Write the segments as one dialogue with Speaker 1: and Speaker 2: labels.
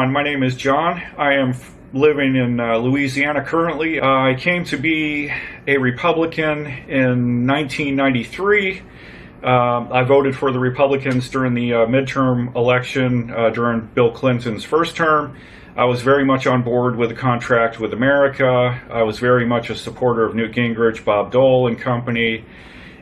Speaker 1: My name is John. I am living in uh, Louisiana currently. Uh, I came to be a Republican in 1993. Um, I voted for the Republicans during the uh, midterm election uh, during Bill Clinton's first term. I was very much on board with the contract with America. I was very much a supporter of Newt Gingrich, Bob Dole, and company,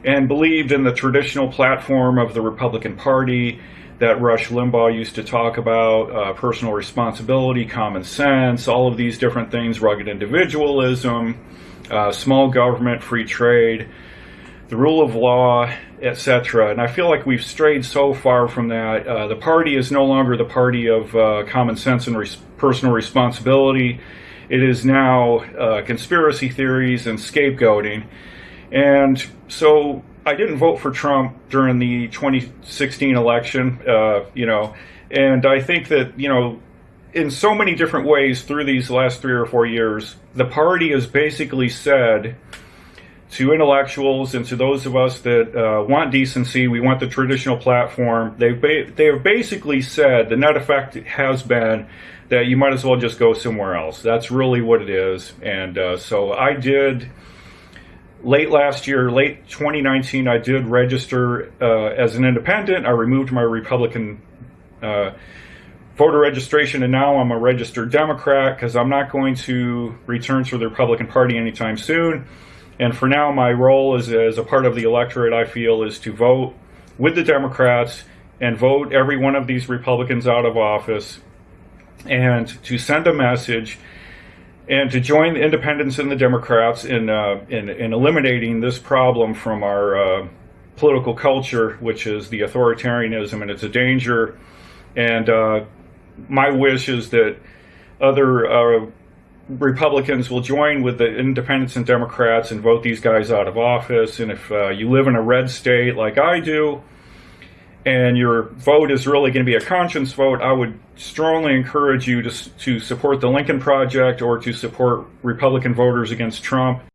Speaker 1: and believed in the traditional platform of the Republican Party that Rush Limbaugh used to talk about uh, personal responsibility, common sense, all of these different things, rugged individualism, uh, small government, free trade, the rule of law, etc. And I feel like we've strayed so far from that. Uh, the party is no longer the party of uh, common sense and res personal responsibility. It is now uh, conspiracy theories and scapegoating. And so I didn't vote for Trump during the 2016 election, uh, you know, and I think that, you know, in so many different ways through these last three or four years, the party has basically said to intellectuals and to those of us that uh, want decency, we want the traditional platform, they've ba they have basically said the net effect has been that you might as well just go somewhere else. That's really what it is. And uh, so I did late last year, late 2019, I did register uh, as an independent. I removed my Republican uh, voter registration, and now I'm a registered Democrat because I'm not going to return to the Republican Party anytime soon. And for now, my role as, as a part of the electorate, I feel, is to vote with the Democrats and vote every one of these Republicans out of office and to send a message and to join the independents and the Democrats in, uh, in, in, eliminating this problem from our uh, political culture, which is the authoritarianism, and it's a danger. And uh, my wish is that other uh, Republicans will join with the independents and Democrats and vote these guys out of office. And if uh, you live in a red state like I do, and your vote is really going to be a conscience vote, I would strongly encourage you to, to support the Lincoln Project or to support Republican voters against Trump.